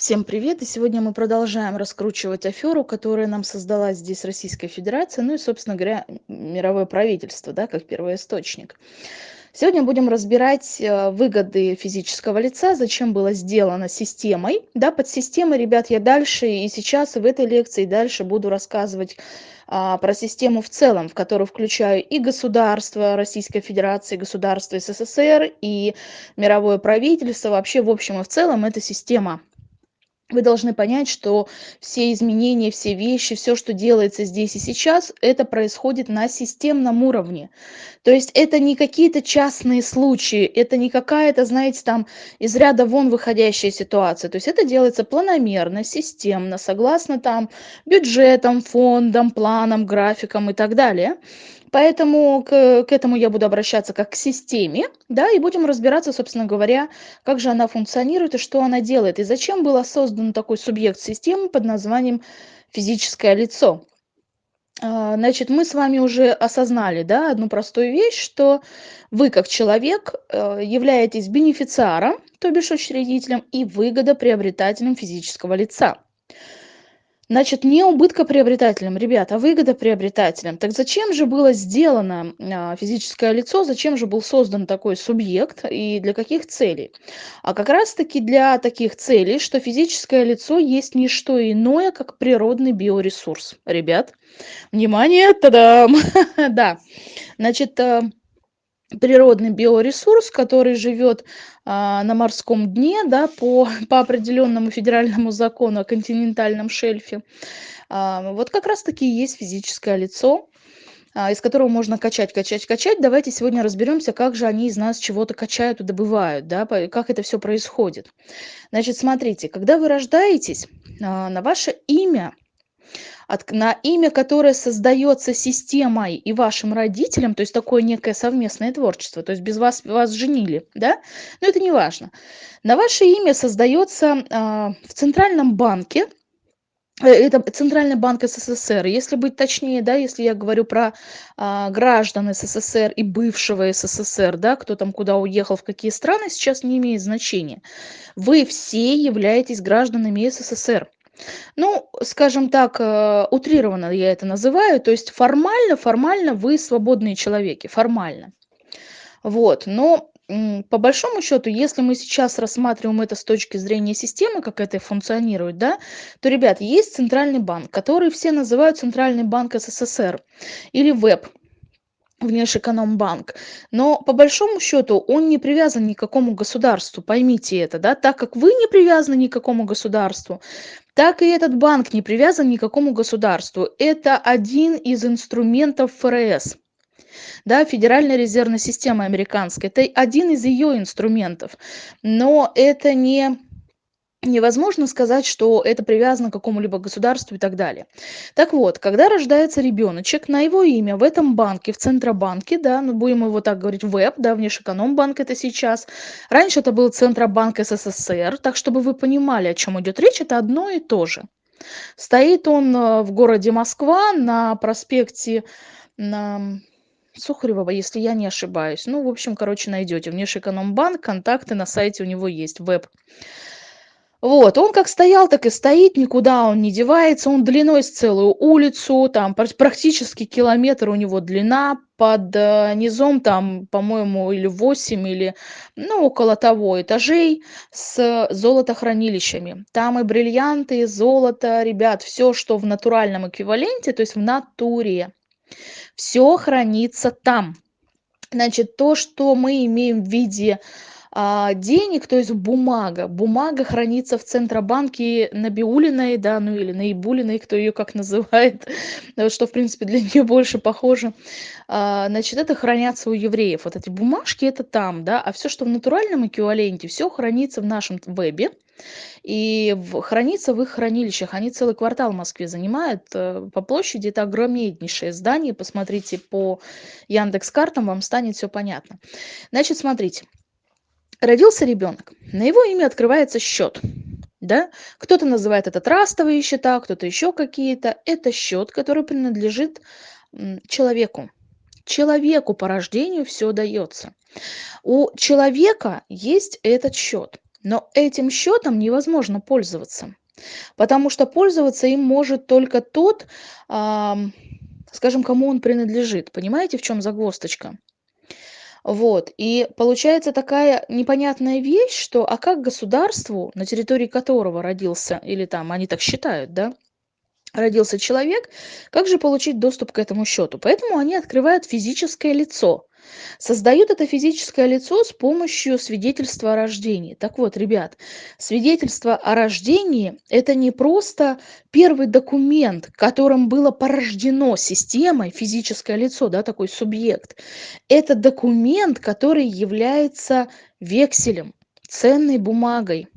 Всем привет! И сегодня мы продолжаем раскручивать аферу, которая нам создала здесь Российская Федерация, ну и, собственно говоря, мировое правительство, да, как первоисточник. Сегодня будем разбирать э, выгоды физического лица, зачем было сделано системой. Да, под системой, ребят, я дальше и сейчас, и в этой лекции дальше буду рассказывать а, про систему в целом, в которую включаю и государство Российской Федерации, государство СССР, и мировое правительство. Вообще, в общем и в целом, это система вы должны понять, что все изменения, все вещи, все, что делается здесь и сейчас, это происходит на системном уровне. То есть это не какие-то частные случаи, это не какая-то, знаете, там из ряда вон выходящая ситуация. То есть это делается планомерно, системно, согласно там бюджетам, фондам, планам, графикам и так далее. Поэтому к, к этому я буду обращаться как к системе, да, и будем разбираться, собственно говоря, как же она функционирует и что она делает, и зачем был создан такой субъект системы под названием физическое лицо. А, значит, мы с вами уже осознали, да, одну простую вещь, что вы как человек э, являетесь бенефициаром, то бишь учредителем, и выгодоприобретателем физического лица. Значит, не убыткоприобретателем, ребята, а выгодоприобретателем. Так зачем же было сделано а, физическое лицо, зачем же был создан такой субъект и для каких целей? А как раз-таки для таких целей, что физическое лицо есть не что иное, как природный биоресурс. Ребят, внимание, тадам! Да, значит, э, природный биоресурс, который живет а, на морском дне, да, по, по определенному федеральному закону о континентальном шельфе. А, вот как раз-таки есть физическое лицо, а, из которого можно качать, качать, качать. Давайте сегодня разберемся, как же они из нас чего-то качают и добывают, да, как это все происходит. Значит, смотрите, когда вы рождаетесь, а, на ваше имя от, на имя, которое создается системой и вашим родителям, то есть такое некое совместное творчество, то есть без вас вас женили, да, но это не важно. На ваше имя создается а, в Центральном банке, э, это Центральный банк СССР, если быть точнее, да, если я говорю про а, граждан СССР и бывшего СССР, да, кто там куда уехал, в какие страны, сейчас не имеет значения. Вы все являетесь гражданами СССР. Ну, скажем так, э, утрированно я это называю. То есть формально, формально вы свободные человеки, формально. Вот, но по большому счету, если мы сейчас рассматриваем это с точки зрения системы, как это функционирует, да, то, ребят, есть центральный банк, который все называют Центральный банк СССР или ВЭБ, внешэкономбанк. Но по большому счету он не привязан ни к какому государству, поймите это, да, так как вы не привязаны ни к какому государству, так и этот банк не привязан ни к какому государству. Это один из инструментов ФРС. Да, Федеральная резервная система американская. Это один из ее инструментов. Но это не невозможно сказать, что это привязано к какому-либо государству и так далее. Так вот, когда рождается ребеночек, на его имя в этом банке, в Центробанке, да, ну будем его так говорить, ВЭБ, да, Внешэкономбанк это сейчас. Раньше это был Центробанк СССР, так чтобы вы понимали, о чем идет речь, это одно и то же. Стоит он э, в городе Москва на проспекте на Сухаревого, если я не ошибаюсь. Ну, в общем, короче, найдете. Внешэкономбанк, контакты на сайте у него есть, веб. Вот, он как стоял, так и стоит, никуда он не девается, он длиной с целую улицу, там практически километр у него длина, под э, низом там, по-моему, или 8, или, ну, около того этажей с золотохранилищами. Там и бриллианты, и золото, ребят, все, что в натуральном эквиваленте, то есть в натуре, все хранится там. Значит, то, что мы имеем в виде а, денег, то есть бумага. Бумага хранится в Центробанке Набиулиной, да, ну или Наибулиной, кто ее как называет, что, в принципе, для нее больше похоже. А, значит, это хранятся у евреев. Вот эти бумажки, это там, да, а все, что в натуральном эквиваленте, все хранится в нашем вебе. И в, хранится в их хранилищах. Они целый квартал в Москве занимают. Э, по площади это огромнейшее здание. Посмотрите по Яндекс картам, вам станет все понятно. Значит, смотрите родился ребенок, на его имя открывается счет. Да? Кто-то называет это трастовые счета, кто-то еще какие-то. Это счет, который принадлежит человеку. Человеку по рождению все дается. У человека есть этот счет. Но этим счетом невозможно пользоваться, потому что пользоваться им может только тот, скажем, кому он принадлежит. Понимаете, в чем загвоздочка? Вот. И получается такая непонятная вещь, что а как государству, на территории которого родился, или там они так считают, да, родился человек, как же получить доступ к этому счету? Поэтому они открывают физическое лицо. Создают это физическое лицо с помощью свидетельства о рождении. Так вот, ребят, свидетельство о рождении – это не просто первый документ, которым было порождено системой физическое лицо, да, такой субъект. Это документ, который является векселем, ценной бумагой.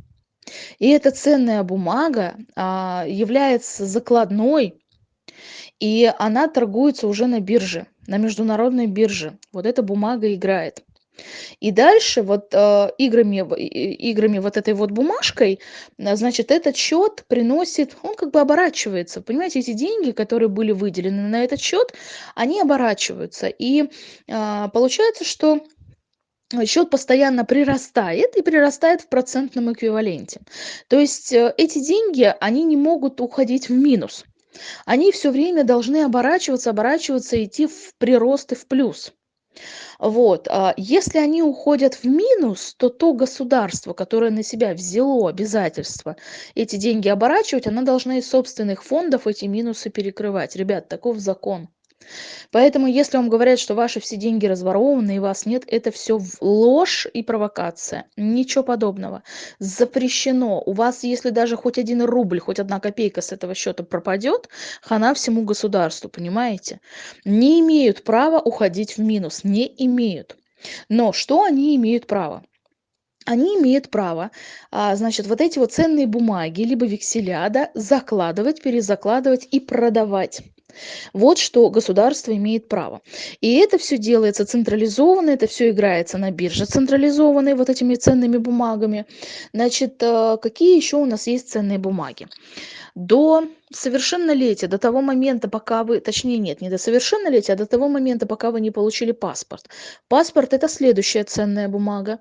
И эта ценная бумага а, является закладной, и она торгуется уже на бирже на международной бирже. Вот эта бумага играет. И дальше вот э, играми, играми вот этой вот бумажкой, э, значит, этот счет приносит, он как бы оборачивается. Понимаете, эти деньги, которые были выделены на этот счет, они оборачиваются. И э, получается, что счет постоянно прирастает и прирастает в процентном эквиваленте. То есть э, эти деньги, они не могут уходить в минус они все время должны оборачиваться, оборачиваться, идти в прирост и в плюс. Вот. А если они уходят в минус, то то государство, которое на себя взяло обязательство эти деньги оборачивать, оно должно из собственных фондов эти минусы перекрывать. Ребят, таков закон. Поэтому, если вам говорят, что ваши все деньги разворованы и вас нет, это все ложь и провокация. Ничего подобного. Запрещено. У вас, если даже хоть один рубль, хоть одна копейка с этого счета пропадет, хана всему государству, понимаете? Не имеют права уходить в минус. Не имеют. Но что они имеют право? они имеют право, а, значит, вот эти вот ценные бумаги, либо векселя, да, закладывать, перезакладывать и продавать. Вот что государство имеет право. И это все делается централизованно, это все играется на бирже централизованной вот этими ценными бумагами. Значит, э, какие еще у нас есть ценные бумаги? До совершеннолетия, до того момента, пока вы, точнее нет, не до совершеннолетия, а до того момента, пока вы не получили паспорт. Паспорт – это следующая ценная бумага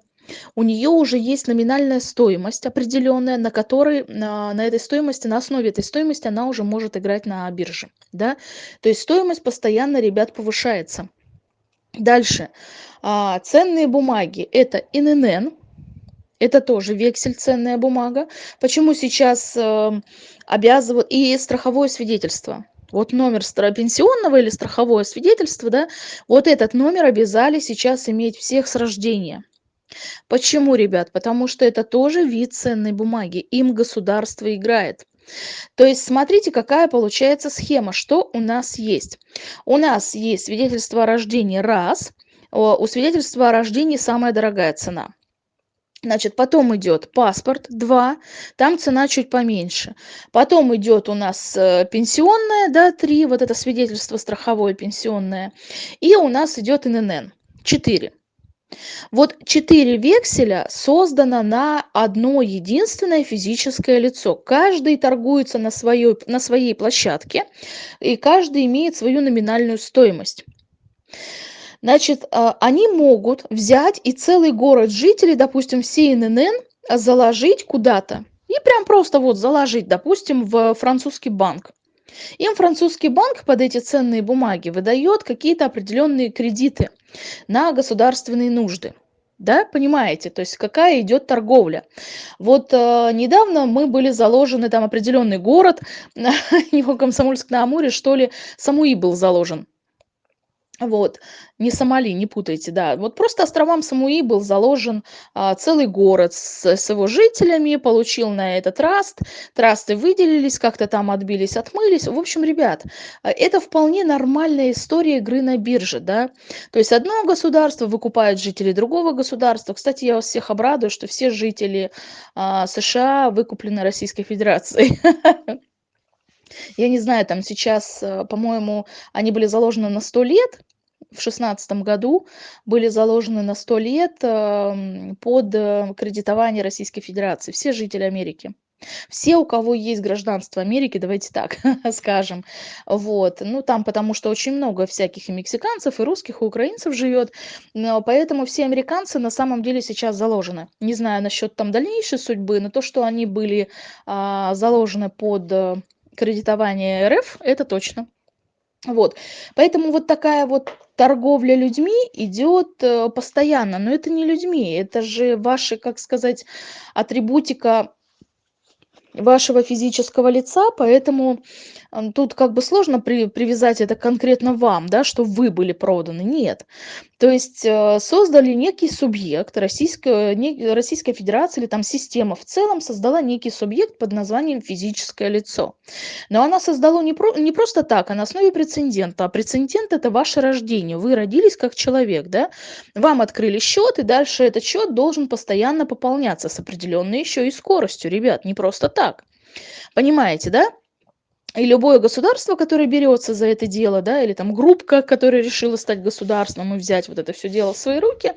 у нее уже есть номинальная стоимость определенная, на которой, на, на этой стоимости, на основе этой стоимости она уже может играть на бирже. Да? То есть стоимость постоянно, ребят, повышается. Дальше. А, ценные бумаги – это ИНН, это тоже вексель, ценная бумага. Почему сейчас э, обязывают и страховое свидетельство? Вот номер пенсионного или страховое свидетельство, да, вот этот номер обязали сейчас иметь всех с рождения. Почему, ребят? Потому что это тоже вид ценной бумаги. Им государство играет. То есть смотрите, какая получается схема, что у нас есть. У нас есть свидетельство о рождении раз, у свидетельства о рождении самая дорогая цена. Значит, потом идет паспорт 2, там цена чуть поменьше. Потом идет у нас э, пенсионная, да, 3, вот это свидетельство страховое пенсионное. И у нас идет ИНН 4. Вот четыре векселя создано на одно единственное физическое лицо. Каждый торгуется на, своей, на своей площадке, и каждый имеет свою номинальную стоимость. Значит, а, они могут взять и целый город жителей, допустим, все заложить куда-то. И прям просто вот заложить, допустим, в французский банк. Им французский банк под эти ценные бумаги выдает какие-то определенные кредиты на государственные нужды. Да, понимаете, то есть какая идет торговля. Вот э, недавно мы были заложены, там определенный город, его Комсомольск на Амуре, что ли, Самуи был заложен вот, не Сомали, не путайте, да. Вот просто островам Самуи был заложен а, целый город с, с его жителями, получил на этот траст, трасты выделились, как-то там отбились, отмылись. В общем, ребят, а, это вполне нормальная история игры на бирже, да. То есть одно государство выкупает жителей другого государства. Кстати, я вас всех обрадую, что все жители а, США выкуплены Российской Федерацией. Я не знаю, там сейчас, э, по-моему, они были заложены на 100 лет, в шестнадцатом году были заложены на 100 лет эм, под э, кредитование Российской Федерации, все жители Америки. Все, у кого есть гражданство Америки, давайте так скажем. Вот. Ну, там потому что очень много всяких и мексиканцев, и русских, и украинцев живет. Но поэтому все американцы на самом деле сейчас заложены. Не знаю насчет там дальнейшей судьбы, но то, что они были а, заложены под э, кредитование РФ, это точно. Вот. Поэтому вот такая вот торговля людьми идет э, постоянно. Но это не людьми, это же ваши, как сказать, атрибутика вашего физического лица, поэтому тут как бы сложно при, привязать это конкретно вам, да, что вы были проданы. Нет. То есть э, создали некий субъект, Российская, не, Российская Федерация или там система в целом создала некий субъект под названием физическое лицо. Но она создала не, про, не просто так, а на основе прецедента. А прецедент это ваше рождение. Вы родились как человек, да? Вам открыли счет, и дальше этот счет должен постоянно пополняться с определенной еще и скоростью, ребят, не просто так. Понимаете, да? И любое государство, которое берется за это дело, да, или там группка, которая решила стать государством и взять вот это все дело в свои руки,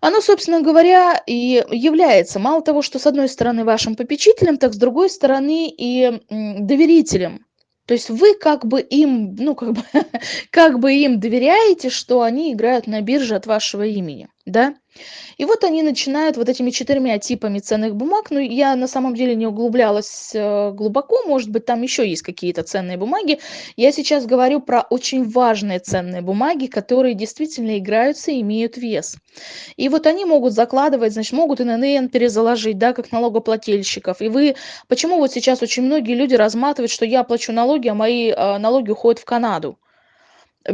оно, собственно говоря, и является мало того, что с одной стороны вашим попечителем, так с другой стороны и доверителем. То есть вы как бы им, ну как бы, как бы им доверяете, что они играют на бирже от вашего имени, да? И вот они начинают вот этими четырьмя типами ценных бумаг, ну я на самом деле не углублялась э, глубоко, может быть там еще есть какие-то ценные бумаги. Я сейчас говорю про очень важные ценные бумаги, которые действительно играются и имеют вес. И вот они могут закладывать, значит, могут ИНН перезаложить, да, как налогоплательщиков. И вы, почему вот сейчас очень многие люди разматывают, что я плачу налоги, а мои э, налоги уходят в Канаду?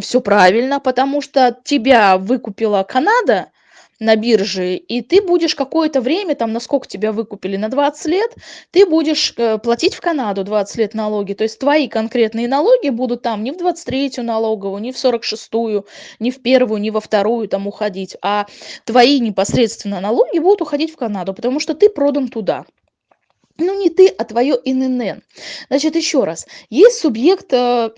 Все правильно, потому что тебя выкупила Канада, на бирже, и ты будешь какое-то время, там, насколько тебя выкупили, на 20 лет, ты будешь э, платить в Канаду 20 лет налоги. То есть твои конкретные налоги будут там не в 23-ю налоговую, не в 46-ю, не в первую, не во вторую там уходить, а твои непосредственно налоги будут уходить в Канаду, потому что ты продан туда ну не ты, а твое ИНН. Значит, еще раз, есть субъект, э,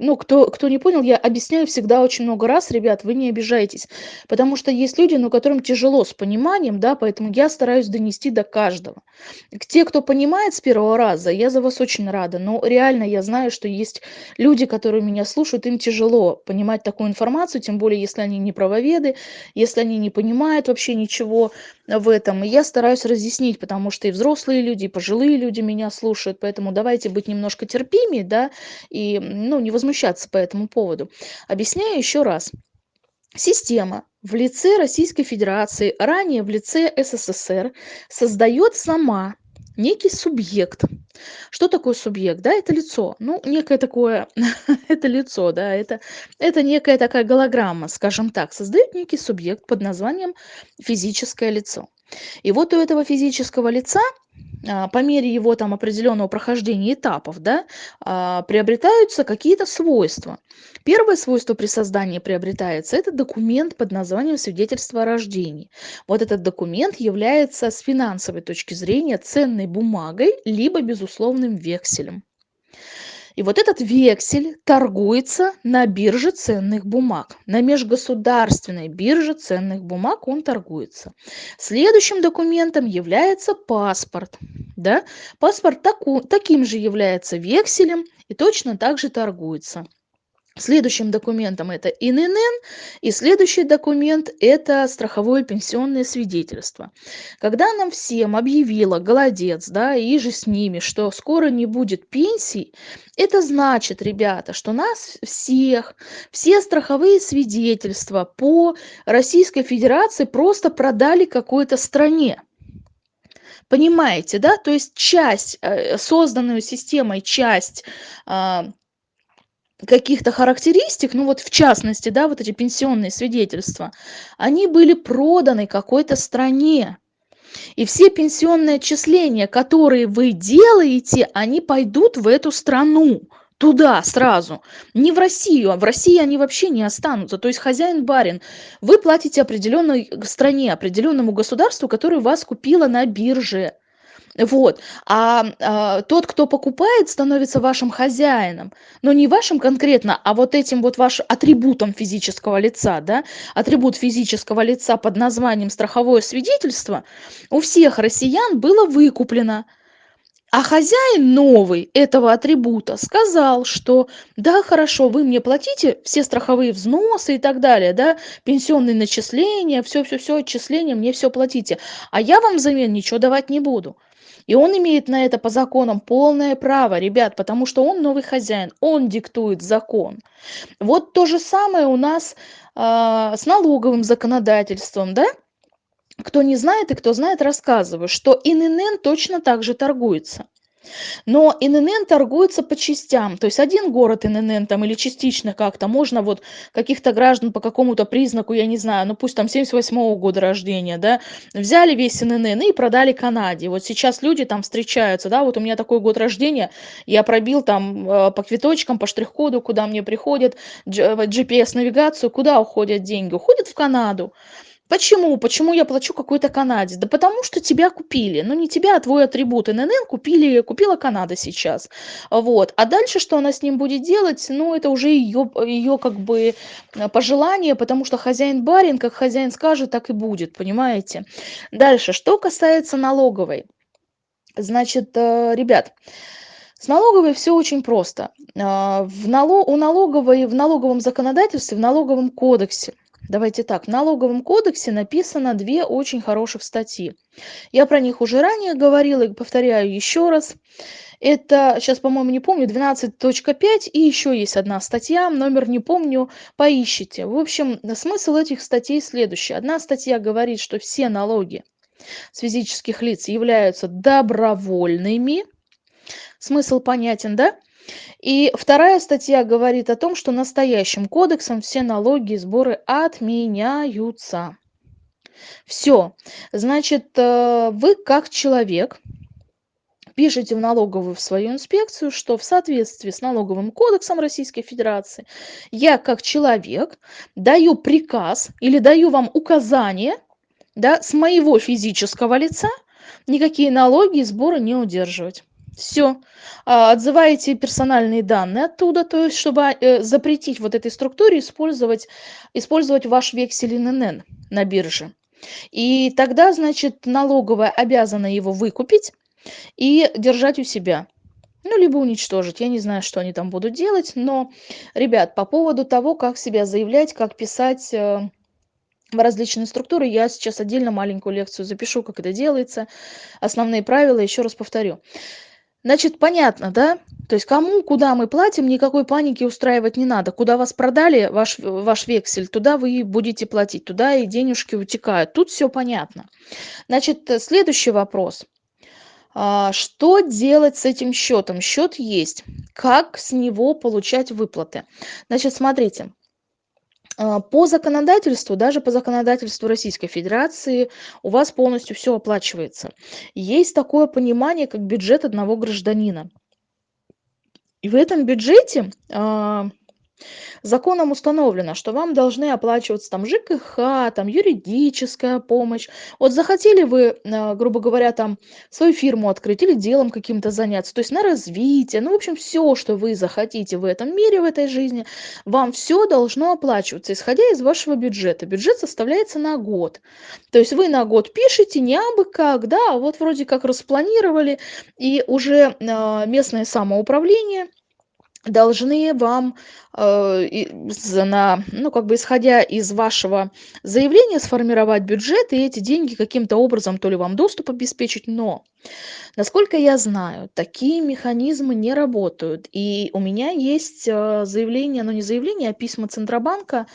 ну, кто, кто не понял, я объясняю всегда очень много раз, ребят, вы не обижайтесь, потому что есть люди, ну, которым тяжело с пониманием, да, поэтому я стараюсь донести до каждого. Те, кто понимает с первого раза, я за вас очень рада, но реально я знаю, что есть люди, которые меня слушают, им тяжело понимать такую информацию, тем более, если они не правоведы, если они не понимают вообще ничего в этом, и я стараюсь разъяснить, потому что и взрослые люди, и пожилые люди меня слушают, поэтому давайте быть немножко терпимее, да, и, ну, не возмущаться по этому поводу. Объясняю еще раз. Система в лице Российской Федерации, ранее в лице СССР, создает сама некий субъект. Что такое субъект? Да, это лицо. Ну, некое такое, это лицо, да, это, это некая такая голограмма, скажем так, создает некий субъект под названием физическое лицо. И вот у этого физического лица по мере его там определенного прохождения этапов, да, а, приобретаются какие-то свойства. Первое свойство при создании приобретается – это документ под названием свидетельство о рождении. Вот этот документ является с финансовой точки зрения ценной бумагой, либо безусловным векселем. И вот этот вексель торгуется на бирже ценных бумаг. На межгосударственной бирже ценных бумаг он торгуется. Следующим документом является паспорт. Да? Паспорт таку, таким же является векселем и точно так же торгуется. Следующим документом это ИНН, и следующий документ это страховое пенсионное свидетельство. Когда нам всем объявила голодец, да, и же с ними, что скоро не будет пенсий, это значит, ребята, что нас всех, все страховые свидетельства по Российской Федерации просто продали какой-то стране. Понимаете, да? То есть часть, э, созданную системой часть а, каких-то характеристик, ну вот в частности, да, вот эти пенсионные свидетельства, они были проданы какой-то стране. И все пенсионные отчисления, которые вы делаете, они пойдут в эту страну, туда сразу. Не в Россию, а в России они вообще не останутся. То есть хозяин-барин, вы платите определенной стране, определенному государству, которое вас купило на бирже. Вот. А, а тот, кто покупает, становится вашим хозяином. Но не вашим конкретно, а вот этим вот вашим атрибутом физического лица, да, атрибут физического лица под названием страховое свидетельство у всех россиян было выкуплено. А хозяин новый этого атрибута сказал, что да, хорошо, вы мне платите все страховые взносы и так далее, да, пенсионные начисления, все-все-все, отчисления, мне все платите, а я вам взамен ничего давать не буду. И он имеет на это по законам полное право, ребят, потому что он новый хозяин, он диктует закон. Вот то же самое у нас э, с налоговым законодательством, да? Кто не знает и кто знает, рассказываю, что ИНН точно так же торгуется. Но ИНН торгуется по частям. То есть один город ИНН там или частично как-то можно вот каких-то граждан по какому-то признаку, я не знаю, ну пусть там 78 -го года рождения, да, взяли весь ИНН и продали Канаде. Вот сейчас люди там встречаются, да, вот у меня такой год рождения, я пробил там э, по квиточкам, по штрих-коду, куда мне приходит, GPS-навигацию, куда уходят деньги? Уходят в Канаду. Почему? Почему я плачу какой-то Канаде? Да потому что тебя купили. Ну, не тебя, а твой атрибут ННН купили, купила Канада сейчас. Вот. А дальше, что она с ним будет делать, ну, это уже ее, ее как бы э, пожелание, потому что хозяин барин, как хозяин скажет, так и будет, понимаете? Дальше, что касается налоговой. Значит, э, ребят, с налоговой все очень просто. Э, в нало... У налоговой, в налоговом законодательстве, в налоговом кодексе Давайте так, в налоговом кодексе написано две очень хороших статьи. Я про них уже ранее говорила и повторяю еще раз. Это, сейчас, по-моему, не помню, 12.5 и еще есть одна статья, номер не помню, поищите. В общем, смысл этих статей следующий. Одна статья говорит, что все налоги с физических лиц являются добровольными. Смысл понятен, да? И вторая статья говорит о том, что настоящим кодексом все налоги и сборы отменяются. Все. Значит, э, вы как человек пишете в налоговую в свою инспекцию, что в соответствии с налоговым кодексом Российской Федерации я как человек даю приказ или даю вам указание да, с моего физического лица никакие налоги и сборы не удерживать. Все. А, отзываете персональные данные оттуда, то есть чтобы э, запретить вот этой структуре использовать, использовать ваш вексель ИНН на бирже. И тогда, значит, налоговая обязана его выкупить и держать у себя. Ну, либо уничтожить. Я не знаю, что они там будут делать. Но, ребят, по поводу того, как себя заявлять, как писать э, в различные структуры, я сейчас отдельно маленькую лекцию запишу, как это делается. Основные правила, еще раз повторю. Значит, понятно, да? То есть кому, куда мы платим, никакой паники устраивать не надо. Куда вас продали, ваш, ваш вексель, туда вы будете платить, туда и денежки утекают. Тут все понятно. Значит, следующий вопрос. А, что делать с этим счетом? Счет есть. Как с него получать выплаты? Значит, смотрите. А, по законодательству, даже по законодательству Российской Федерации, у вас полностью все оплачивается. Есть такое понимание, как бюджет одного гражданина. И в этом бюджете а, Законом установлено, что вам должны оплачиваться там ЖКХ, там юридическая помощь. Вот захотели вы, э, грубо говоря, там свою фирму открыть или делом каким-то заняться, то есть на развитие, ну, в общем, все, что вы захотите в этом мире, в этой жизни, вам все должно оплачиваться, исходя из вашего бюджета. Бюджет составляется на год. То есть вы на год пишете не абы как, да, а вот вроде как распланировали, и уже э, местное самоуправление – должны вам э, на, ну, как бы исходя из вашего заявления сформировать бюджет и эти деньги каким-то образом то ли вам доступ обеспечить, но насколько я знаю, такие механизмы не работают. И у меня есть э, заявление, ну не заявление, а письма Центробанка,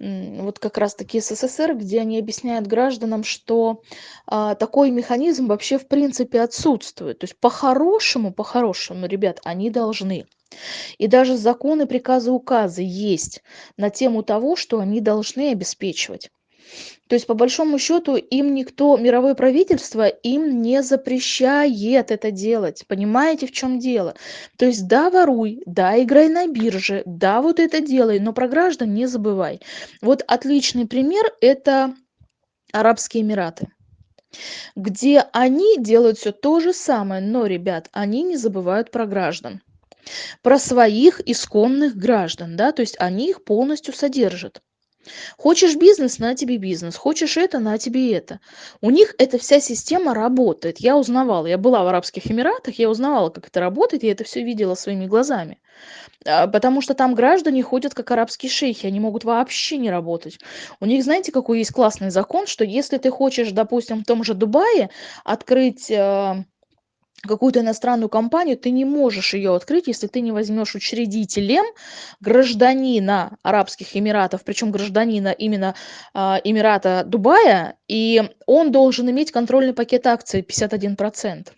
вот как раз-таки СССР, где они объясняют гражданам, что а, такой механизм вообще в принципе отсутствует. То есть по-хорошему, по-хорошему, ребят, они должны. И даже законы, приказы, указы есть на тему того, что они должны обеспечивать. То есть, по большому счету, им никто, мировое правительство им не запрещает это делать. Понимаете, в чем дело? То есть, да, воруй, да, играй на бирже, да, вот это делай, но про граждан не забывай. Вот отличный пример – это Арабские Эмираты где они делают все то же самое, но, ребят, они не забывают про граждан про своих исконных граждан, да, то есть они их полностью содержат. Хочешь бизнес, на тебе бизнес. Хочешь это, на тебе это. У них эта вся система работает. Я узнавала, я была в Арабских Эмиратах, я узнавала, как это работает, я это все видела своими глазами. А, потому что там граждане ходят как арабские шейхи, они могут вообще не работать. У них, знаете, какой есть классный закон, что если ты хочешь, допустим, в том же Дубае открыть а, какую-то иностранную компанию, ты не можешь ее открыть, если ты не возьмешь учредителем гражданина Арабских Эмиратов, причем гражданина именно а, Эмирата Дубая, и он должен иметь контрольный пакет акций 51%.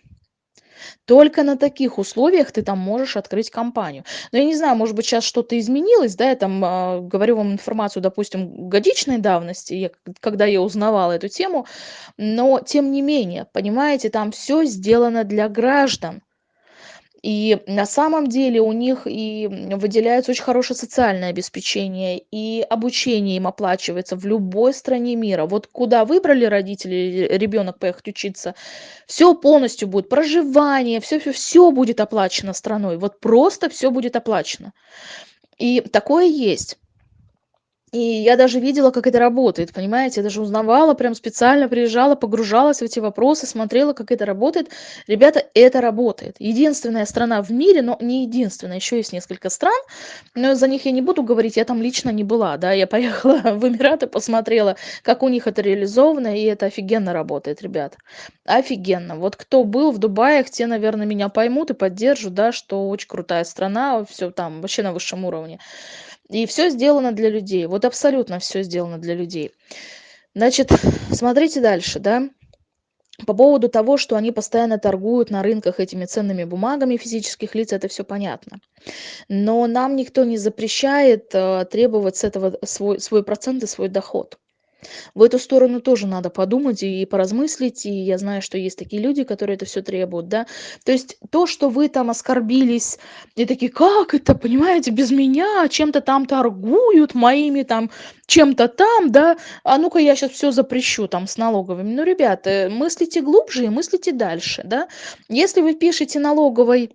Только на таких условиях ты там можешь открыть компанию. Но я не знаю, может быть, сейчас что-то изменилось, да, я там э, говорю вам информацию, допустим, годичной давности, я, когда я узнавала эту тему, но тем не менее, понимаете, там все сделано для граждан. И на самом деле у них и выделяется очень хорошее социальное обеспечение, и обучение им оплачивается в любой стране мира. Вот куда выбрали родители ребенок поехать учиться, все полностью будет, проживание, все, все, все будет оплачено страной. Вот просто все будет оплачено. И такое есть. И я даже видела, как это работает, понимаете? Я даже узнавала, прям специально приезжала, погружалась в эти вопросы, смотрела, как это работает. Ребята, это работает. Единственная страна в мире, но не единственная, еще есть несколько стран, но за них я не буду говорить, я там лично не была, да, я поехала в Эмираты, посмотрела, как у них это реализовано, и это офигенно работает, ребят. Офигенно. Вот кто был в Дубае, те, наверное, меня поймут и поддержат, да, что очень крутая страна, все там вообще на высшем уровне. И все сделано для людей. Вот абсолютно все сделано для людей. Значит, смотрите дальше, да. По поводу того, что они постоянно торгуют на рынках этими ценными бумагами физических лиц, это все понятно. Но нам никто не запрещает э, требовать с этого свой, свой процент и свой доход. В эту сторону тоже надо подумать и поразмыслить, и я знаю, что есть такие люди, которые это все требуют, да. То есть то, что вы там оскорбились, и такие, как это, понимаете, без меня чем-то там торгуют, моими там чем-то там, да, а ну-ка я сейчас все запрещу там с налоговыми. Ну, ребята, мыслите глубже и мыслите дальше, да. Если вы пишете налоговой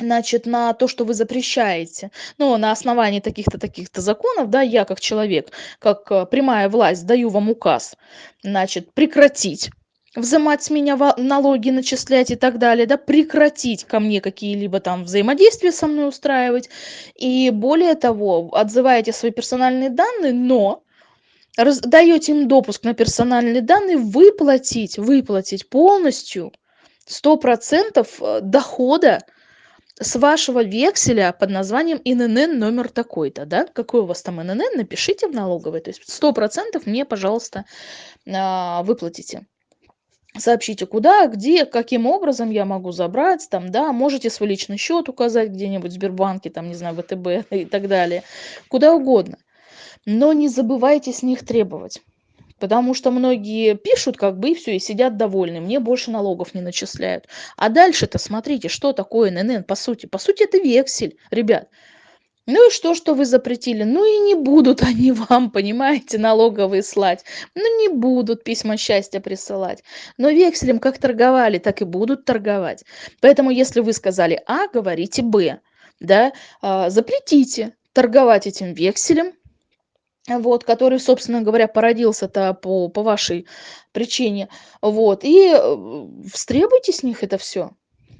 значит, на то, что вы запрещаете, ну, на основании таких-то, таких-то законов, да, я как человек, как э, прямая власть даю вам указ, значит, прекратить взимать с меня налоги, начислять и так далее, да, прекратить ко мне какие-либо там взаимодействия со мной устраивать. И более того, отзываете свои персональные данные, но даете им допуск на персональные данные, выплатить, выплатить полностью 100% э, дохода с вашего векселя под названием ИНН номер такой-то, да, какой у вас там ИНН, напишите в налоговой, то есть сто процентов мне, пожалуйста, а, выплатите. Сообщите, куда, где, каким образом я могу забрать, там, да, можете свой личный счет указать где-нибудь в Сбербанке, там, не знаю, ВТБ и так далее, куда угодно. Но не забывайте с них требовать. Потому что многие пишут как бы и все, и сидят довольны. Мне больше налогов не начисляют. А дальше-то смотрите, что такое ННН по сути. По сути это вексель, ребят. Ну и что, что вы запретили? Ну и не будут они вам, понимаете, налоговые слать. Ну не будут письма счастья присылать. Но векселем как торговали, так и будут торговать. Поэтому если вы сказали А, говорите Б. Да? А, запретите торговать этим векселем, вот, который, собственно говоря, породился-то по, по вашей причине, вот, и э, встребуйте с них это все.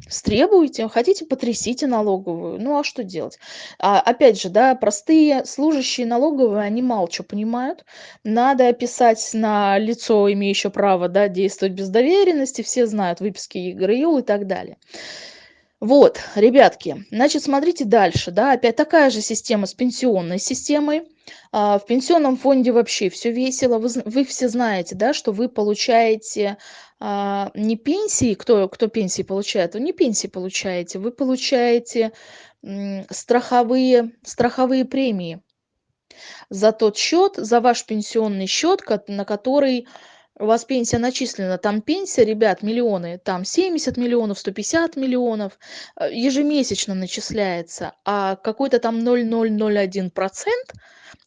Стребуйте, хотите, потрясите налоговую. Ну а что делать? А, опять же, да, простые служащие налоговые, они мало что понимают. Надо описать на лицо, имеющее право да, действовать без доверенности. Все знают выписки ЕГРЮЛ и так далее. Вот, ребятки, значит, смотрите дальше, да, опять такая же система с пенсионной системой. А, в пенсионном фонде вообще все весело. Вы, вы все знаете, да, что вы получаете а, не пенсии, кто, кто пенсии получает, вы не пенсии получаете, вы получаете страховые, страховые премии за тот счет, за ваш пенсионный счет, на который у вас пенсия начислена, там пенсия, ребят, миллионы, там 70 миллионов, 150 миллионов э, ежемесячно начисляется, а какой-то там 0,001 процент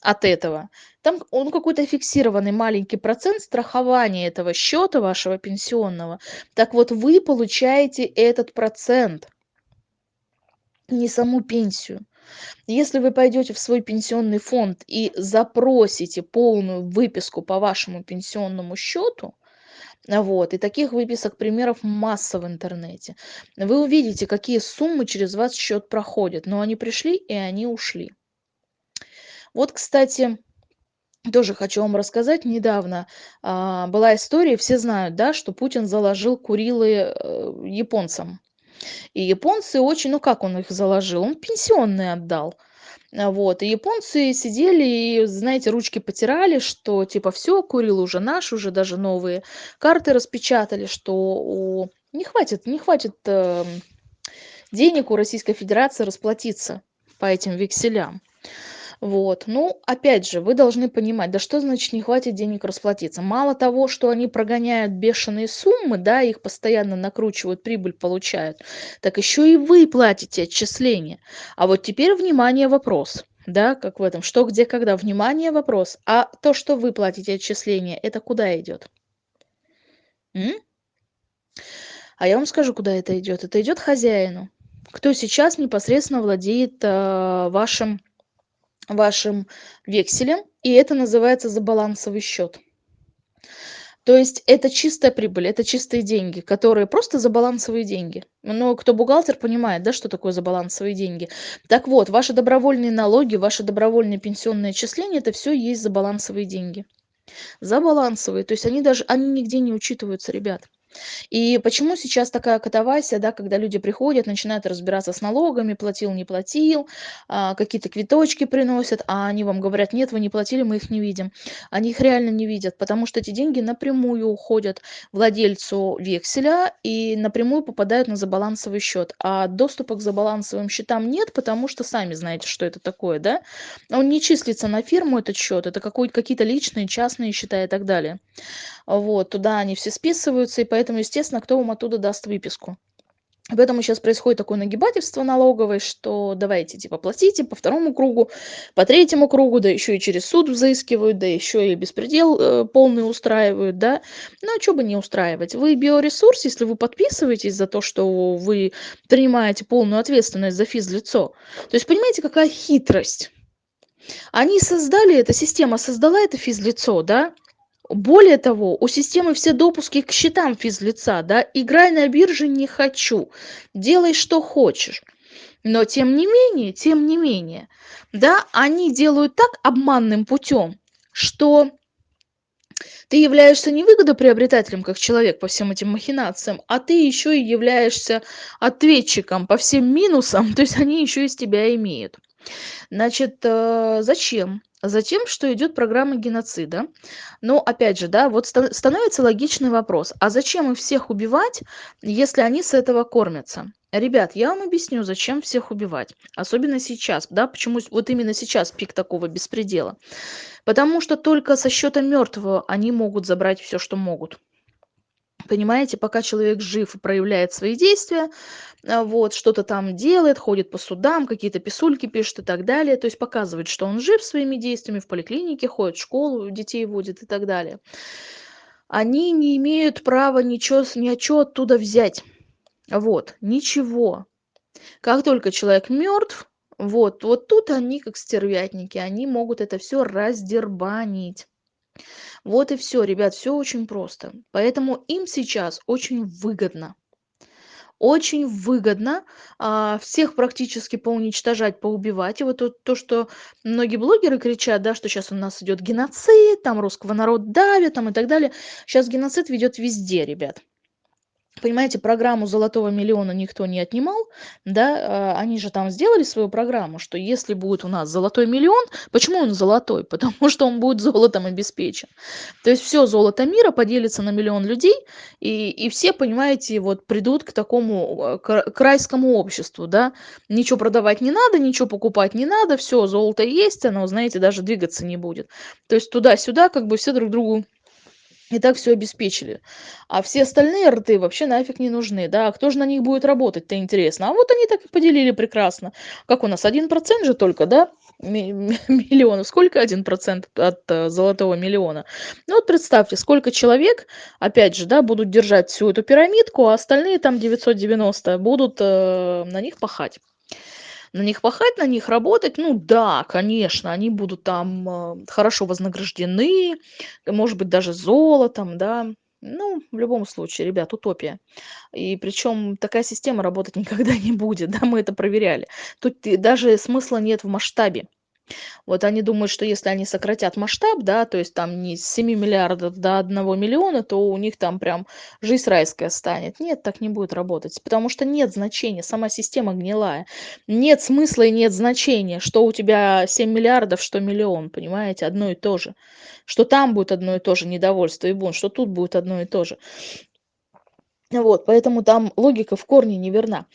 от этого, там он какой-то фиксированный маленький процент страхования этого счета вашего пенсионного. Так вот, вы получаете этот процент, не саму пенсию. Если вы пойдете в свой пенсионный фонд и запросите полную выписку по вашему пенсионному счету, вот, и таких выписок примеров масса в интернете. Вы увидите, какие суммы через ваш счет проходят, но они пришли и они ушли. Вот, кстати, тоже хочу вам рассказать. Недавно а, была история, все знают, да, что Путин заложил Курилы э, японцам. И японцы очень, ну как он их заложил? Он пенсионные отдал. А, вот, и японцы сидели и, знаете, ручки потирали, что типа все, Курил уже наш, уже даже новые карты распечатали, что у... не хватит, не хватит э, денег у Российской Федерации расплатиться по этим векселям. Вот. Ну, опять же, вы должны понимать, да что значит не хватит денег расплатиться? Мало того, что они прогоняют бешеные суммы, да, их постоянно накручивают, прибыль получают, так еще и вы платите отчисления. А вот теперь, внимание, вопрос. Да, как в этом, что, где, когда, внимание, вопрос. А то, что вы платите отчисления, это куда идет? М? А я вам скажу, куда это идет. Это идет хозяину. Кто сейчас непосредственно владеет э, вашим вашим векселем, и это называется забалансовый счет. То есть это чистая прибыль, это чистые деньги, которые просто забалансовые деньги. Но кто бухгалтер понимает, да, что такое забалансовые деньги. Так вот, ваши добровольные налоги, ваши добровольные пенсионные отчисления, это все есть забалансовые деньги. Забалансовые, то есть они даже, они нигде не учитываются, ребят. И почему сейчас такая катавасия, да, когда люди приходят, начинают разбираться с налогами, платил, не платил, а, какие-то квиточки приносят, а они вам говорят, нет, вы не платили, мы их не видим. Они их реально не видят, потому что эти деньги напрямую уходят владельцу векселя и напрямую попадают на забалансовый счет. А доступа к забалансовым счетам нет, потому что сами знаете, что это такое, да? Он не числится на фирму этот счет, это какие-то личные, частные счета и так далее. Вот, туда они все списываются, и поэтому, естественно, кто вам оттуда даст выписку. Поэтому сейчас происходит такое нагибательство налоговое, что давайте типа платите по второму кругу, по третьему кругу, да еще и через суд взыскивают, да еще и беспредел э, полный устраивают, да. Ну а что бы не устраивать? Вы биоресурс, если вы подписываетесь за то, что вы принимаете полную ответственность за физлицо. То есть понимаете, какая хитрость? Они создали, эта система создала это физлицо, да, более того, у системы все допуски к счетам физлица, да, играй на бирже не хочу, делай что хочешь. Но тем не менее, тем не менее, да, они делают так обманным путем, что ты являешься не выгодоприобретателем как человек по всем этим махинациям, а ты еще и являешься ответчиком по всем минусам, то есть они еще из тебя имеют. Значит, э, зачем? Затем, что идет программа геноцида. Но опять же, да, вот становится логичный вопрос, а зачем их всех убивать, если они с этого кормятся? Ребят, я вам объясню, зачем всех убивать. Особенно сейчас, да, почему вот именно сейчас пик такого беспредела. Потому что только со счета мертвого они могут забрать все, что могут. Понимаете, пока человек жив и проявляет свои действия, а, вот, что-то там делает, ходит по судам, какие-то писульки пишет и так далее, то есть показывает, что он жив своими действиями, в поликлинике ходит, в школу детей водит и так далее. Они не имеют права ничего, ни о чем оттуда взять. Вот, ничего. Как только человек мертв, вот, вот тут они, как стервятники, они могут это все раздербанить. Вот и все, ребят, все очень просто. Поэтому им сейчас очень выгодно. Очень выгодно а, всех практически поуничтожать, поубивать. И вот то, то, что многие блогеры кричат, да, что сейчас у нас идет геноцид, там русского народа давят, там и так далее. Сейчас геноцид ведет везде, ребят. Понимаете, программу золотого миллиона никто не отнимал, да, а, они же там сделали свою программу, что если будет у нас золотой миллион, почему он золотой? Потому что он будет золотом обеспечен. То есть все золото мира поделится на миллион людей, и, и все, понимаете, вот придут к такому к, к райскому обществу, да, ничего продавать не надо, ничего покупать не надо, все, золото есть, оно, знаете, даже двигаться не будет. То есть туда-сюда как бы все друг другу и так все обеспечили. А все остальные рты вообще нафиг не нужны, да. А кто же на них будет работать-то интересно? А вот они так и поделили прекрасно. Как у нас, один процент же только, да, миллионов. Сколько один процент от э, золотого миллиона? Ну вот представьте, сколько человек, опять же, да, будут держать всю эту пирамидку, а остальные там 990 будут э, на них пахать. На них пахать, на них работать, ну да, конечно, они будут там э, хорошо вознаграждены, может быть, даже золотом, да. Ну, в любом случае, ребят, утопия. И причем такая система работать никогда не будет, да, мы это проверяли. Тут даже смысла нет в масштабе. Вот они думают, что если они сократят масштаб, да, то есть там не с 7 миллиардов до 1 миллиона, то у них там прям жизнь райская станет. Нет, так не будет работать, потому что нет значения, сама система гнилая. Нет смысла и нет значения, что у тебя 7 миллиардов, что миллион, понимаете, одно и то же. Что там будет одно и то же недовольство и бунт, что тут будет одно и то же. Вот, поэтому там логика в корне неверна.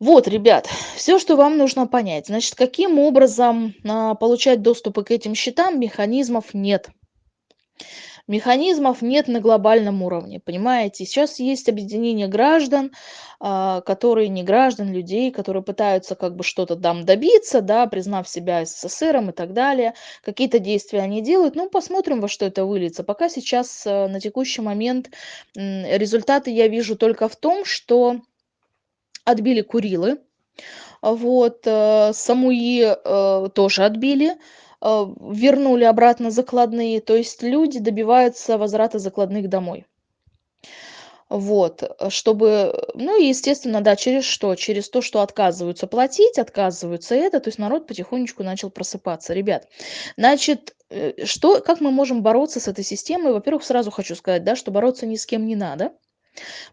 Вот, ребят, все, что вам нужно понять. Значит, каким образом а, получать доступы к этим счетам, механизмов нет. Механизмов нет на глобальном уровне, понимаете? Сейчас есть объединение граждан, а, которые не граждан, людей, которые пытаются как бы что-то там добиться, да, признав себя СССРом и так далее. Какие-то действия они делают, ну, посмотрим, во что это выльется. Пока сейчас а, на текущий момент результаты я вижу только в том, что отбили Курилы, вот, э, Самуи э, тоже отбили, э, вернули обратно закладные, то есть люди добиваются возврата закладных домой. Вот, чтобы, ну и естественно, да, через что? Через то, что отказываются платить, отказываются это, то есть народ потихонечку начал просыпаться. Ребят, значит, что, как мы можем бороться с этой системой? Во-первых, сразу хочу сказать, да, что бороться ни с кем не надо.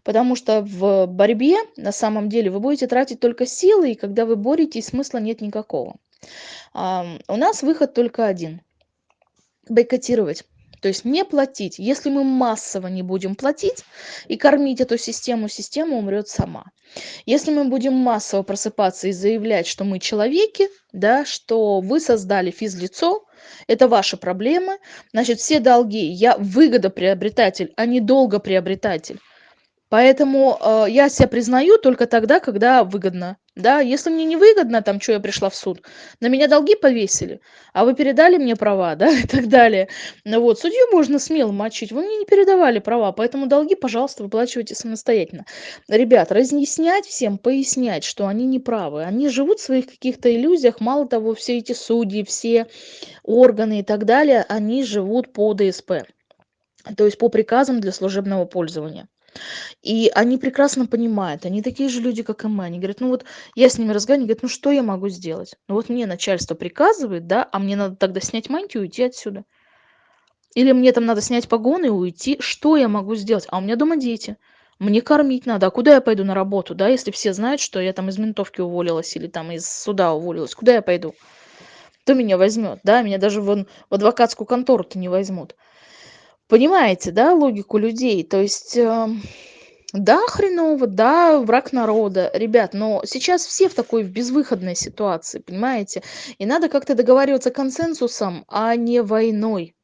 Потому что в борьбе на самом деле вы будете тратить только силы, и когда вы боретесь, смысла нет никакого. У нас выход только один. Бойкотировать. То есть не платить. Если мы массово не будем платить и кормить эту систему, система умрет сама. Если мы будем массово просыпаться и заявлять, что мы человеки, да, что вы создали физлицо, это ваши проблемы, значит, все долги, я выгодоприобретатель, а не долгоприобретатель. Поэтому, э, я себя признаю только тогда, когда выгодно. Да, если мне не выгодно, там, что я пришла в суд, на меня долги повесили, а вы передали мне права, да, и так далее. Ну вот, судью можно смело мочить, вы мне не передавали права, поэтому долги, пожалуйста, выплачивайте самостоятельно. Ребят, разъяснять всем, пояснять, что они не правы. Они живут в своих каких-то иллюзиях, мало того, все эти судьи, все органы и так далее, они живут по ДСП, то есть по приказам для служебного пользования. И они прекрасно понимают, они такие же люди, как и мы. Они говорят, ну вот я с ними разговариваю, они говорят, ну что я могу сделать? Ну вот мне начальство приказывает, да, а мне надо тогда снять мантию и уйти отсюда. Или мне там надо снять погоны и уйти. Что я могу сделать? А у меня дома дети. Мне кормить надо. А куда я пойду на работу, да, если все знают, что я там из ментовки уволилась или там из суда уволилась? Куда я пойду? Кто меня возьмет, да? Меня даже вон в адвокатскую контору-то не возьмут. Понимаете, да, логику людей? То есть, э, да, хреново, да, враг народа. Ребят, но сейчас все в такой безвыходной ситуации, понимаете? И надо как-то договариваться консенсусом, а не войной.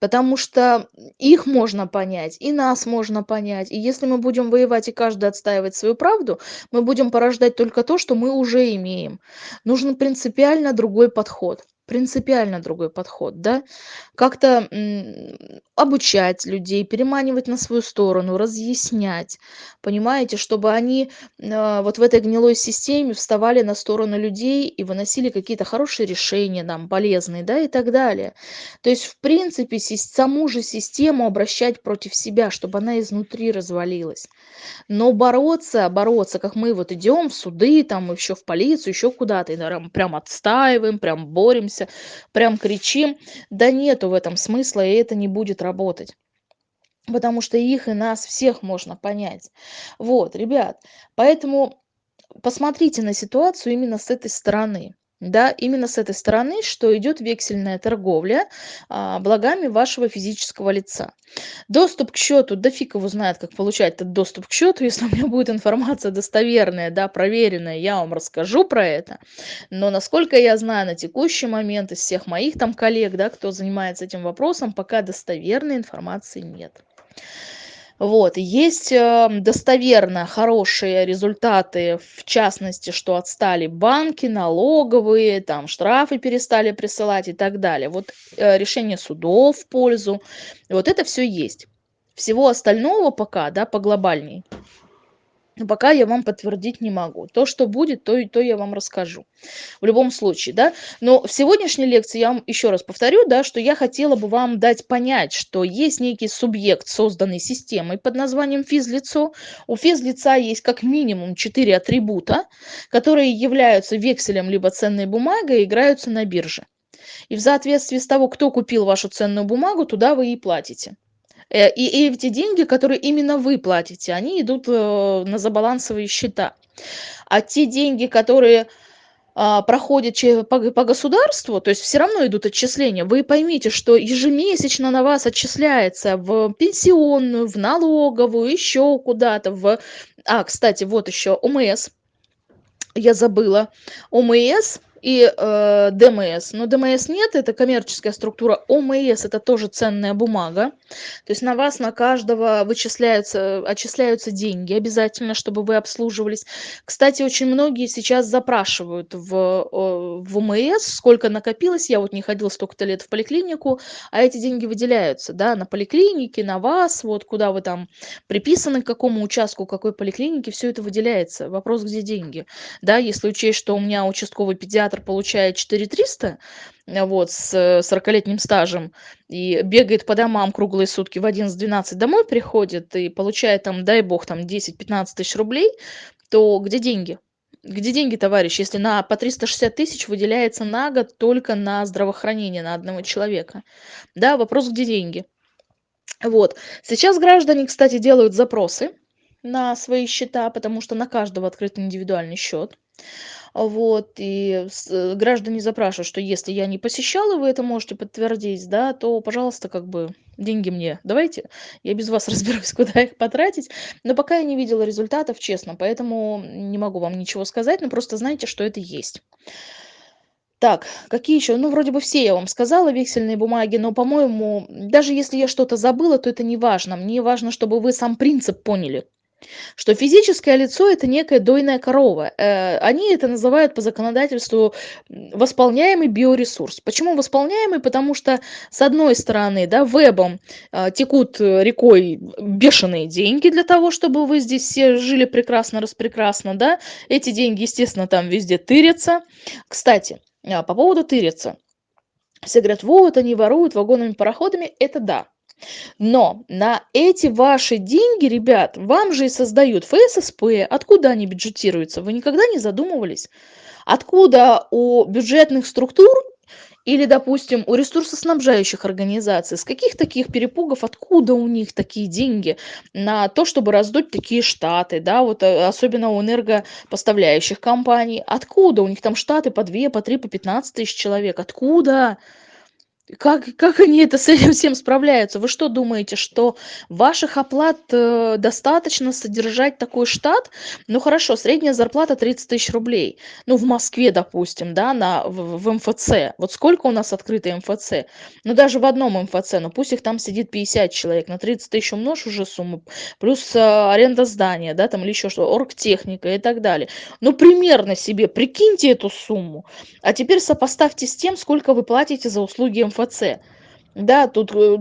Потому что их можно понять, и нас можно понять. И если мы будем воевать и каждый отстаивать свою правду, мы будем порождать только то, что мы уже имеем. Нужен принципиально другой подход принципиально другой подход, да, как-то обучать людей, переманивать на свою сторону, разъяснять, понимаете, чтобы они э, вот в этой гнилой системе вставали на сторону людей и выносили какие-то хорошие решения нам, полезные, да, и так далее. То есть, в принципе, саму же систему обращать против себя, чтобы она изнутри развалилась. Но бороться, бороться, как мы вот идем в суды, там еще в полицию, еще куда-то, и прям отстаиваем, прям боремся, ругаемся, прям кричим. Да нету в этом смысла, и это не будет работать. Потому что их и нас всех можно понять. Вот, ребят, поэтому посмотрите на ситуацию именно с этой стороны да, именно с этой стороны, что идет вексельная торговля а, благами вашего физического лица. Доступ к счету, да фиг его знает, как получать этот доступ к счету, если у меня будет информация достоверная, да, проверенная, я вам расскажу про это. Но насколько я знаю на текущий момент из всех моих там коллег, да, кто занимается этим вопросом, пока достоверной информации нет. Вот. Есть э, достоверно хорошие результаты, в частности, что отстали банки, налоговые, там штрафы перестали присылать и так далее. Вот э, решение судов в пользу. Вот это все есть. Всего остального пока, да, по глобальней но пока я вам подтвердить не могу. То, что будет, то и то я вам расскажу. В любом случае, да. Но в сегодняшней лекции я вам еще раз повторю, да, что я хотела бы вам дать понять, что есть некий субъект, созданный системой под названием физлицо. У физлица есть как минимум 4 атрибута, которые являются векселем либо ценной бумагой и играются на бирже. И в соответствии с того, кто купил вашу ценную бумагу, туда вы и платите. Э, и эти деньги, которые именно вы платите, они идут э, на забалансовые счета. А те деньги, которые а, проходят по, по государству, то есть все равно идут отчисления, вы поймите, что ежемесячно на вас отчисляется в пенсионную, в налоговую, еще куда-то, в... А, кстати, вот еще ОМС, я забыла. ОМС и э, ДМС. Но ДМС нет, это коммерческая структура. ОМС это тоже ценная бумага. То есть на вас, на каждого вычисляются, отчисляются деньги обязательно, чтобы вы обслуживались. Кстати, очень многие сейчас запрашивают в, в ОМС, сколько накопилось. Я вот не ходила столько-то лет в поликлинику, а эти деньги выделяются, да, на поликлинике, на вас, вот куда вы там приписаны, к какому участку, какой поликлиники, все это выделяется. Вопрос, где деньги. Да, если учесть, что у меня участковый педиатр педиатр получает 4300 э, вот, с 40-летним стажем и бегает по домам круглые сутки, в 11-12 домой приходит и получает там, дай бог, там 10-15 тысяч рублей, то где деньги? Где деньги, товарищ, если на по 360 тысяч выделяется на год только на здравоохранение на одного человека? Да, вопрос, где деньги? Вот. Сейчас граждане, кстати, делают запросы на свои счета, потому что на каждого открыт индивидуальный счет. Вот, и э, граждане запрашивают, что если я не посещала, вы это можете подтвердить, да, то, пожалуйста, как бы деньги мне давайте, я без вас разберусь, куда их потратить. Но пока я не видела результатов, честно, поэтому не могу вам ничего сказать, но просто знайте, что это есть. Так, какие еще? Ну, вроде бы все я вам сказала, вексельные бумаги, но, по-моему, даже если я что-то забыла, то это не важно. Мне важно, чтобы вы сам принцип поняли что физическое лицо это некая дойная корова. Э, они это называют по законодательству восполняемый биоресурс. Почему восполняемый? Потому что, с одной стороны, да, вебом э, текут рекой бешеные деньги для того, чтобы вы здесь все жили прекрасно, распрекрасно, да. Эти деньги, естественно, там везде тырятся. Кстати, по поводу тырятся. Все говорят, вот они воруют вагонными пароходами. Это да. Но на эти ваши деньги, ребят, вам же и создают ФССП. Откуда они бюджетируются? Вы никогда не задумывались? Откуда у бюджетных структур или, допустим, у ресурсоснабжающих организаций, с каких таких перепугов, откуда у них такие деньги на то, чтобы раздуть такие штаты, да, вот э, особенно у энергопоставляющих компаний, откуда у них там штаты по 2, по 3, по 15 тысяч человек, откуда? Как как они это с этим всем справляются? Вы что думаете, что ваших оплат, э, достаточно содержать такой штат? Ну хорошо, средняя зарплата 30 тысяч рублей. Ну, в Москве, допустим, да, на в в МФЦ. Вот сколько у нас открыто МФЦ? Ну, даже в одном МФЦ, ну пусть их там сидит 50 человек, на 30 тысяч умножь уже сумму, плюс, а, аренда здания, да, там или еще что, оргтехника и так далее. Ну, примерно себе прикиньте эту сумму. А теперь сопоставьте с тем, сколько вы платите за услуги МФЦ мфц да тут э,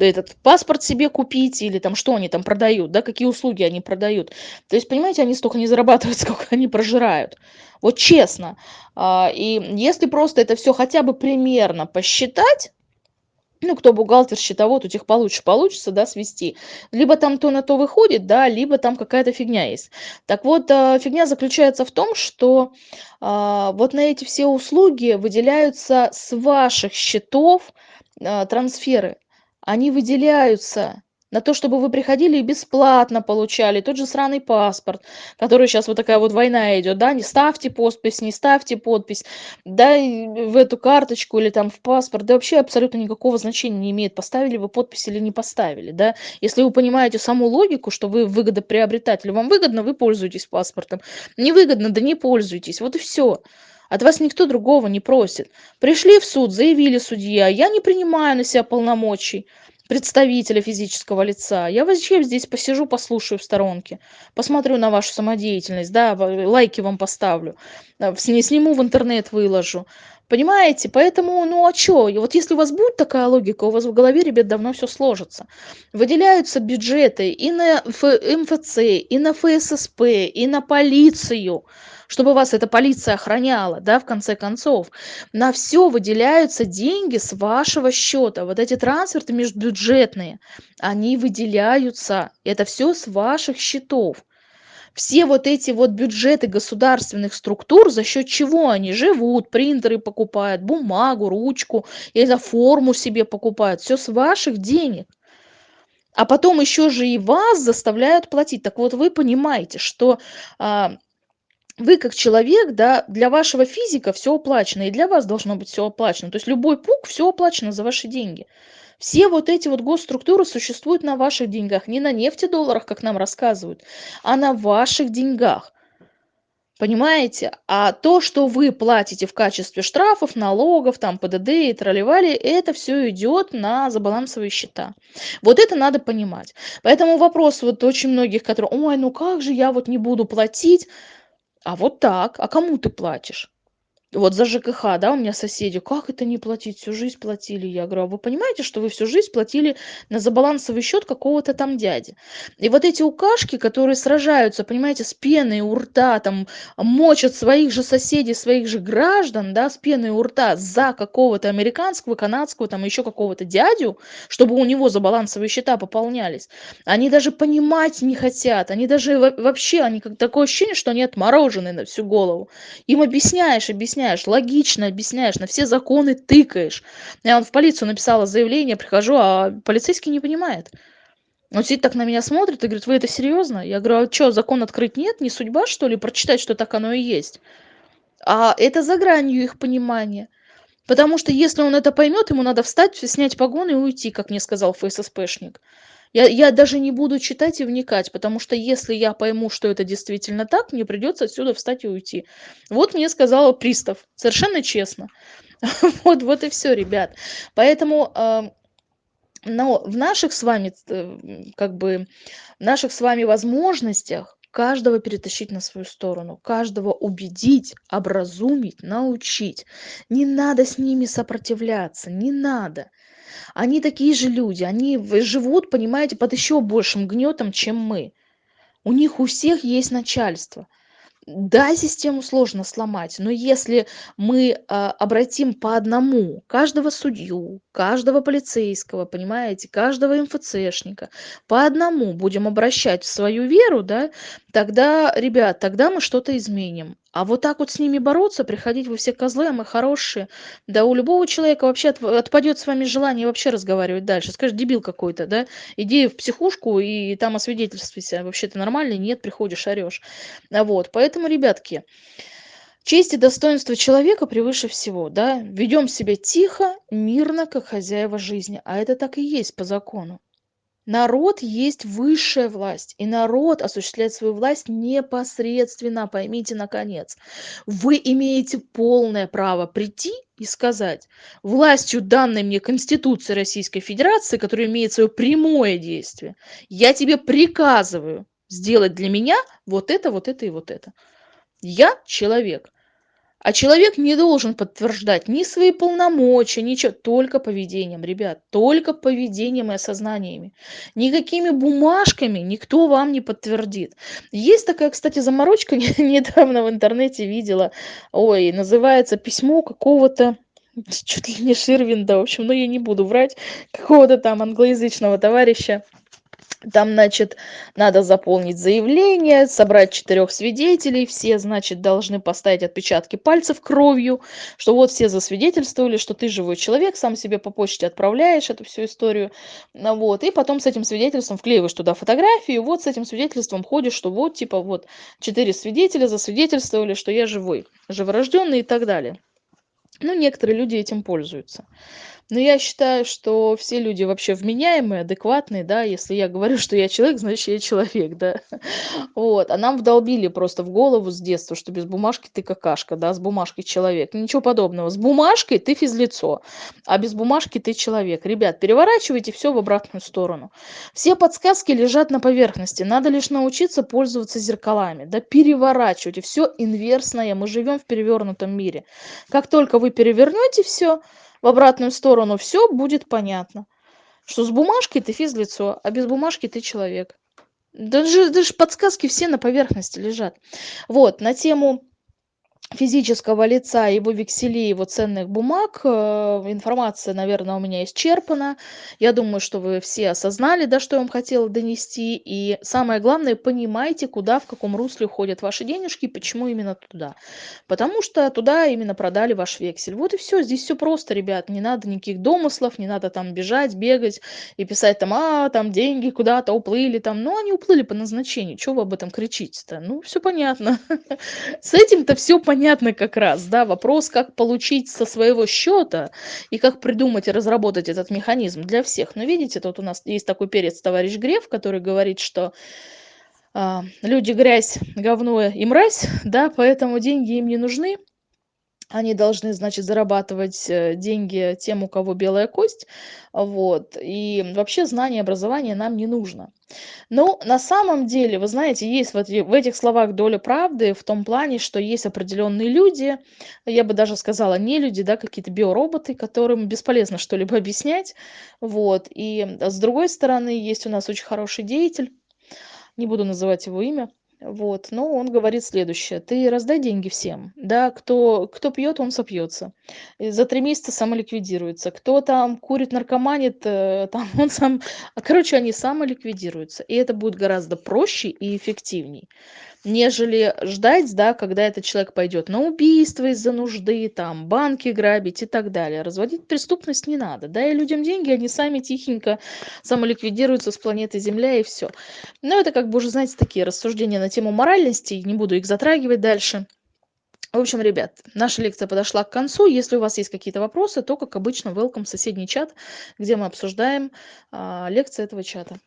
этот паспорт себе купить или там что они там продают да какие услуги они продают. То есть понимаете они столько не зарабатывают сколько они прожирают. Вот честно. А, и если просто это все хотя бы примерно посчитать ну, кто бухгалтер, счетовод, у тех получше получится, да, свести. Либо там то на то выходит, да, либо там какая-то фигня есть. Так вот, а, фигня заключается в том, что а, вот на эти все услуги выделяются с ваших счетов а, трансферы. Они выделяются на то, чтобы вы приходили и бесплатно получали тот же сраный паспорт, который сейчас вот такая вот война идет, да, не ставьте подпись, не ставьте подпись, да, в эту карточку или там в паспорт, да вообще абсолютно никакого значения не имеет, поставили вы подпись или не поставили, да, если вы понимаете саму логику, что вы выгодоприобретатель, вам выгодно, вы пользуетесь паспортом, невыгодно, да не пользуйтесь, вот и все. От вас никто другого не просит. Пришли в суд, заявили судья, я не принимаю на себя полномочий представителя физического лица. Я вообще здесь посижу, послушаю в сторонке, посмотрю на вашу самодеятельность, да, лайки вам поставлю, э, сниму в интернет, выложу. Понимаете? Поэтому, ну а чё? И вот если у вас будет такая логика, у вас в голове, ребят, давно все сложится. Выделяются бюджеты и на МФЦ, и на ФССП, и на полицию, чтобы вас эта полиция охраняла, да, в конце концов. На все выделяются деньги с вашего счета. Вот эти трансферты межбюджетные, они выделяются. Это все с ваших счетов все вот эти вот бюджеты государственных структур, за счет чего они живут, принтеры покупают, бумагу, ручку, или за форму себе покупают, все с ваших денег. А потом еще же и вас заставляют платить. Так вот, вы понимаете, что а, вы как человек, да, для вашего физика все оплачено, и для вас должно быть все оплачено. То есть любой пук все оплачено за ваши деньги. Все вот эти вот госструктуры существуют на ваших деньгах, не на нефтедолларах, как нам рассказывают, а на ваших деньгах. Понимаете? А то, что вы платите в качестве штрафов, налогов, там, ПДД и тролливали, это все идет на забалансовые счета. Вот это надо понимать. Поэтому вопрос вот очень многих, которые, ой, ну как же я вот не буду платить? А вот так. А кому ты платишь? Вот за жкх да у меня соседи как это не платить? Всю жизнь платили я говорю а вы понимаете что вы всю жизнь платили на забалансовый счет какого-то там дяди? И вот эти укашки которые сражаются понимаете с пеной у рта там мочат своих же соседей своих же граждан да с пеной у рта за какого-то американского канадского там еще какого-то дядю чтобы у него забалансовые счета пополнялись. Они даже понимать не хотят они даже вообще они как такое ощущение что они отморожены на всю голову. Им объясняешь объясняешь объясняешь, логично объясняешь, на все законы тыкаешь. Я вот в полицию написала заявление, прихожу, а полицейский не понимает. Он сидит так на меня смотрит и говорит, вы это серьезно? Я говорю, а что, закон открыть нет? Не судьба, что ли, прочитать, что так оно и есть? А это за гранью их понимания. Потому что если он это поймет, ему надо встать, снять погоны и уйти, как мне сказал ФССПшник. Я, я даже не буду читать и вникать, потому что если я пойму, что это действительно так, мне придется отсюда встать и уйти. Вот мне сказала пристав, совершенно честно. Вот, вот и все, ребят. Поэтому э, но в наших с вами, э, как бы, в наших с вами возможностях каждого перетащить на свою сторону, каждого убедить, образумить, научить. Не надо с ними сопротивляться, не надо. Они такие же люди, они живут, понимаете, под еще большим гнетом, чем мы. У них у всех есть начальство. Да, систему сложно сломать, но если мы а, обратим по одному каждого судью, каждого полицейского, понимаете, каждого МФЦшника, по одному будем обращать в свою веру, да, тогда, ребят, тогда мы что-то изменим. А вот так вот с ними бороться, приходить вы все козлы, а мы хорошие. Да у любого человека вообще отпадет с вами желание вообще разговаривать дальше. Скажешь, дебил какой-то, да? Иди в психушку и там освидетельствуйся. Вообще ты нормальный? Нет, приходишь, орешь. Вот, поэтому, ребятки, честь и достоинство человека превыше всего, да? Ведем себя тихо, мирно, как хозяева жизни. А это так и есть по закону. Народ есть высшая власть, и народ осуществляет свою власть непосредственно, поймите наконец. Вы имеете полное право прийти и сказать, властью данной мне Конституции Российской Федерации, которая имеет свое прямое действие, я тебе приказываю сделать для меня вот это, вот это и вот это. Я человек. А человек не должен подтверждать ни свои полномочия, ничего, только поведением, ребят, только поведением и осознаниями. Никакими бумажками никто вам не подтвердит. Есть такая, кстати, заморочка, недавно в интернете видела, ой, называется письмо какого-то чуть ли не Ширвинда, в общем, но я не буду врать, какого-то там англоязычного товарища, там, значит, надо заполнить заявление, собрать четырех свидетелей, все, значит, должны поставить отпечатки пальцев кровью, что вот все засвидетельствовали, что ты живой человек, сам себе по почте отправляешь эту всю историю, ну вот, и потом с этим свидетельством вклеиваешь туда фотографию, вот с этим свидетельством ходишь, что вот, типа, вот, четыре свидетеля засвидетельствовали, что я живой, живорожденный и так далее. Ну, некоторые люди этим пользуются. Но я считаю, что все люди вообще вменяемые, адекватные, да. Если я говорю, что я человек, значит, я человек, да. Вот. А нам вдолбили просто в голову с детства, что без бумажки ты какашка, да, с бумажкой человек. Ничего подобного. С бумажкой ты физлицо, а без бумажки ты человек. Ребят, переворачивайте все в обратную сторону. Все подсказки лежат на поверхности. Надо лишь научиться пользоваться зеркалами. Да переворачивайте. Все инверсное. Мы живем в перевернутом мире. Как только вы перевернете все, в обратную сторону все будет понятно. Что с бумажкой ты физлицо а без бумажки ты человек. Даже даже подсказки все на поверхности лежат. Вот на тему физического лица, его векселей, его ценных бумаг. Э, информация, наверное, у меня исчерпана. Я думаю, что вы все осознали, да, что я вам хотела донести. И самое главное, понимайте, куда, в каком русле уходят ваши денежки, почему именно туда. Потому что туда именно продали ваш вексель. Вот и все. Здесь все просто, ребят. Не надо никаких домыслов, не надо там бежать, бегать и писать там, а, там деньги куда-то уплыли. Там. Ну, они уплыли по назначению. Чего вы об этом кричите-то? Ну, все понятно. С этим-то все понятно понятно как раз, да, вопрос, как получить со своего счета и как придумать и разработать этот механизм для всех. Но видите, тут у нас есть такой перец товарищ Греф, который говорит, что а, люди грязь, говно и мразь, да, поэтому деньги им не нужны, они должны, значит, зарабатывать э, деньги тем, у кого белая кость, вот, и вообще знание, образование нам не нужно. Но на самом деле, вы знаете, есть вот в этих словах доля правды в том плане, что есть определенные люди, я бы даже сказала не люди, да, какие-то биороботы, которым бесполезно что-либо объяснять, вот, и с другой стороны, есть у нас очень хороший деятель, не буду называть его имя, вот, но он говорит следующее: ты раздай деньги всем, да, кто кто пьет, он сопьется. И за три месяца самоликвидируется. Кто там курит, наркоманит, э, там он сам, короче, они самоликвидируются. И это будет гораздо проще и эффективней нежели ждать, да, когда этот человек пойдет на убийство из-за нужды, там, банки грабить и так далее. Разводить преступность не надо. Дай людям деньги, они сами тихенько самоликвидируются с планеты Земля и все. Но это как бы уже, знаете, такие рассуждения на тему моральности, не буду их затрагивать дальше. В общем, ребят, наша лекция подошла к концу. Если у вас есть какие-то вопросы, то, как обычно, welcome в соседний чат, где мы обсуждаем а, лекции этого чата.